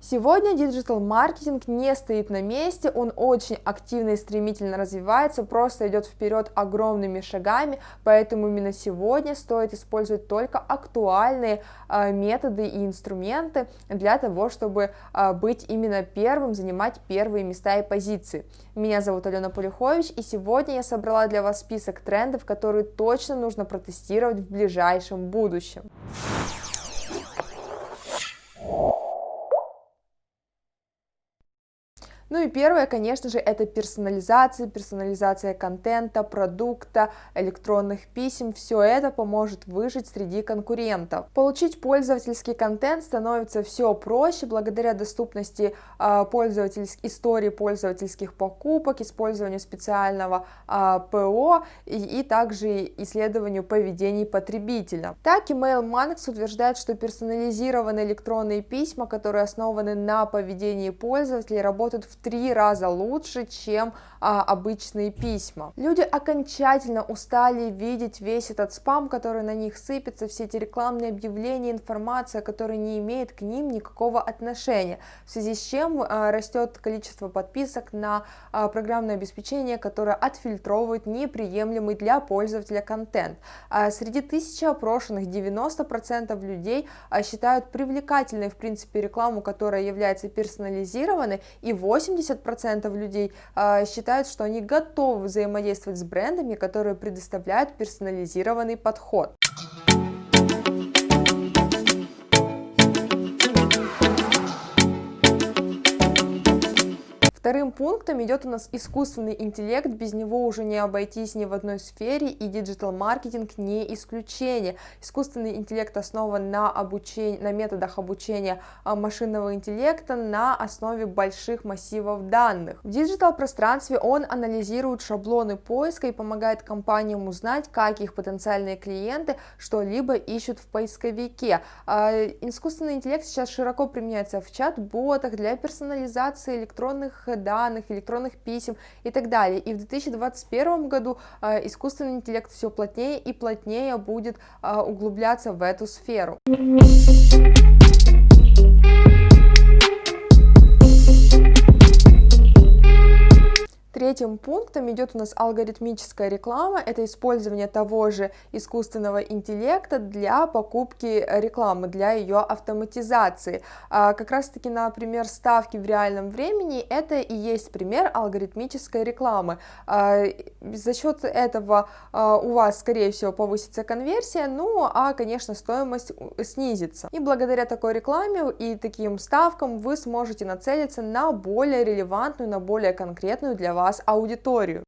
Сегодня диджитал-маркетинг не стоит на месте, он очень активно и стремительно развивается, просто идет вперед огромными шагами, поэтому именно сегодня стоит использовать только актуальные э, методы и инструменты для того, чтобы э, быть именно первым, занимать первые места и позиции. Меня зовут Алена Полюхович, и сегодня я собрала для вас список трендов, которые точно нужно протестировать в ближайшем будущем. Ну и первое, конечно же, это персонализация, персонализация контента, продукта, электронных писем. Все это поможет выжить среди конкурентов. Получить пользовательский контент становится все проще благодаря доступности э, пользовательских истории пользовательских покупок, использованию специального э, ПО и, и также исследованию поведений потребителя. Так, Email Manx утверждает, что персонализированные электронные письма, которые основаны на поведении пользователей, работают в три раза лучше, чем а, обычные письма. Люди окончательно устали видеть весь этот спам, который на них сыпется, все эти рекламные объявления, информация, которая не имеет к ним никакого отношения, в связи с чем а, растет количество подписок на а, программное обеспечение, которое отфильтровывает неприемлемый для пользователя контент. А, среди тысячи опрошенных 90% людей а, считают привлекательной в принципе рекламу, которая является персонализированной, и 80% людей а, считают считают, что они готовы взаимодействовать с брендами, которые предоставляют персонализированный подход. Вторым пунктом идет у нас искусственный интеллект, без него уже не обойтись ни в одной сфере, и диджитал-маркетинг не исключение. Искусственный интеллект основан на, обучении, на методах обучения а, машинного интеллекта на основе больших массивов данных. В диджитал-пространстве он анализирует шаблоны поиска и помогает компаниям узнать, как их потенциальные клиенты что-либо ищут в поисковике. А, искусственный интеллект сейчас широко применяется в чат-ботах для персонализации электронных данных, электронных писем и так далее. И в 2021 году э, искусственный интеллект все плотнее и плотнее будет э, углубляться в эту сферу. Третьим пунктом идет у нас алгоритмическая реклама, это использование того же искусственного интеллекта для покупки рекламы, для ее автоматизации. А, как раз таки, например, ставки в реальном времени, это и есть пример алгоритмической рекламы. А, за счет этого а, у вас, скорее всего, повысится конверсия, ну а, конечно, стоимость снизится. И благодаря такой рекламе и таким ставкам вы сможете нацелиться на более релевантную, на более конкретную для вас вас аудиторию.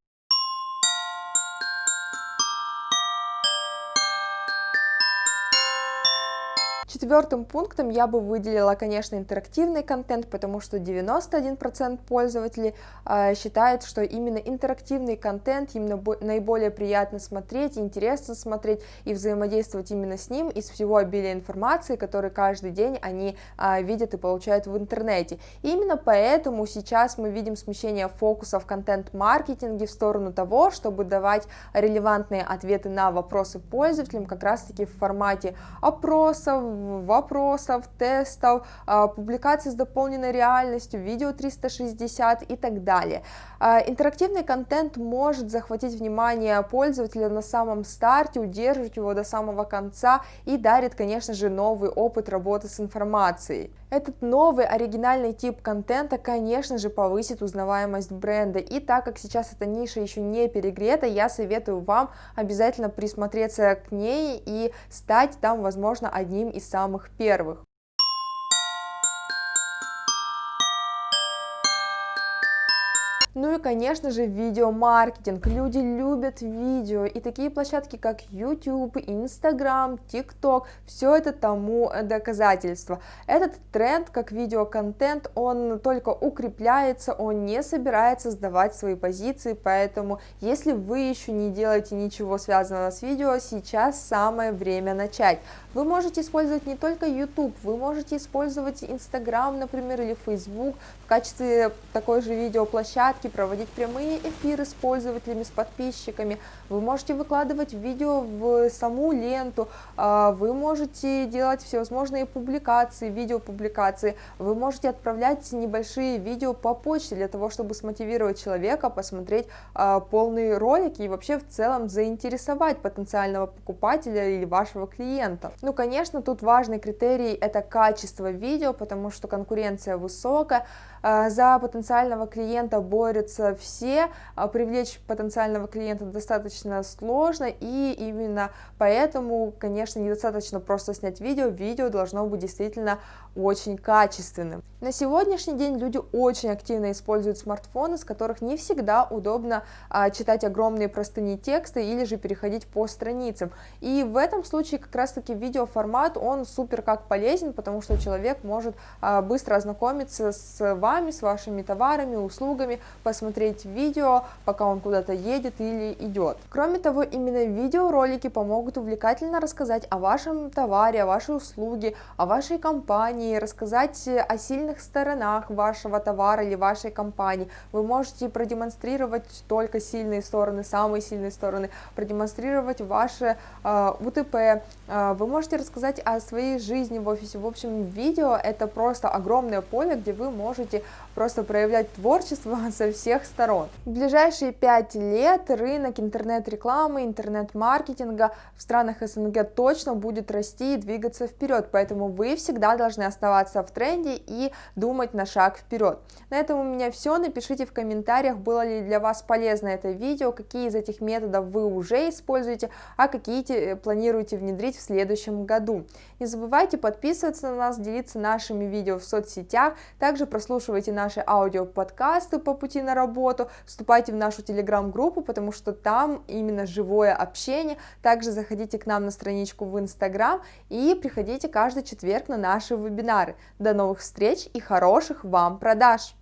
Четвертым пунктом я бы выделила, конечно, интерактивный контент, потому что 91% пользователей э, считают, что именно интерактивный контент им наиболее приятно смотреть, интересно смотреть и взаимодействовать именно с ним из всего обилия информации, который каждый день они э, видят и получают в интернете. И именно поэтому сейчас мы видим смещение фокуса в контент-маркетинге в сторону того, чтобы давать релевантные ответы на вопросы пользователям как раз-таки в формате опросов, вопросов, тестов, а, публикаций с дополненной реальностью, видео 360 и так далее. А, интерактивный контент может захватить внимание пользователя на самом старте, удерживать его до самого конца и дарит, конечно же, новый опыт работы с информацией. Этот новый оригинальный тип контента, конечно же, повысит узнаваемость бренда. И так как сейчас эта ниша еще не перегрета, я советую вам обязательно присмотреться к ней и стать там, возможно, одним из самых первых. Ну и, конечно же, видеомаркетинг. Люди любят видео, и такие площадки, как YouTube, Instagram, TikTok, все это тому доказательство. Этот тренд, как видеоконтент, он только укрепляется, он не собирается сдавать свои позиции, поэтому, если вы еще не делаете ничего связанного с видео, сейчас самое время начать. Вы можете использовать не только YouTube, вы можете использовать Instagram, например, или Facebook в качестве такой же видеоплощадки, рассылки, проводить прямые эфиры с пользователями, с подписчиками, вы можете выкладывать видео в саму ленту, а, вы можете делать всевозможные публикации, видеопубликации, вы можете отправлять небольшие видео по почте для того, чтобы смотивировать человека посмотреть а, полные ролики и вообще в целом заинтересовать потенциального покупателя или вашего клиента. Ну, конечно, тут важный критерий это качество видео, потому что конкуренция высокая, за потенциального клиента борются все, а привлечь потенциального клиента достаточно сложно, и именно поэтому, конечно, недостаточно просто снять видео, видео должно быть действительно очень качественным. На сегодняшний день люди очень активно используют смартфоны, с которых не всегда удобно а, читать огромные простыни текста или же переходить по страницам. И в этом случае как раз таки видеоформат, он супер как полезен, потому что человек может а, быстро ознакомиться с вами, с вашими товарами, услугами, посмотреть видео, пока он куда-то едет или идет. Кроме того, именно видеоролики помогут увлекательно рассказать о вашем товаре, о вашей услуге, о вашей компании, рассказать о сильных сторонах вашего товара или вашей компании. Вы можете продемонстрировать только сильные стороны, самые сильные стороны, продемонстрировать ваше э, УТП, э, вы можете рассказать о своей жизни в офисе. В общем, видео это просто огромное поле, где вы можете просто проявлять творчество со всех сторон. В ближайшие пять лет рынок интернет-рекламы, интернет-маркетинга в странах СНГ точно будет расти и двигаться вперед, поэтому вы всегда должны оставаться в тренде и думать на шаг вперед. На этом у меня все, напишите в комментариях, было ли для вас полезно это видео, какие из этих методов вы уже используете, а какие э, планируете внедрить в следующем году. Не забывайте подписываться на нас, делиться нашими видео в соцсетях, также прослушивайте наши аудиоподкасты по пути на работу, вступайте в нашу телеграм-группу, потому что там именно живое общение. Также заходите к нам на страничку в Инстаграм и приходите каждый четверг на наши вебинары. До новых встреч и хороших вам продаж!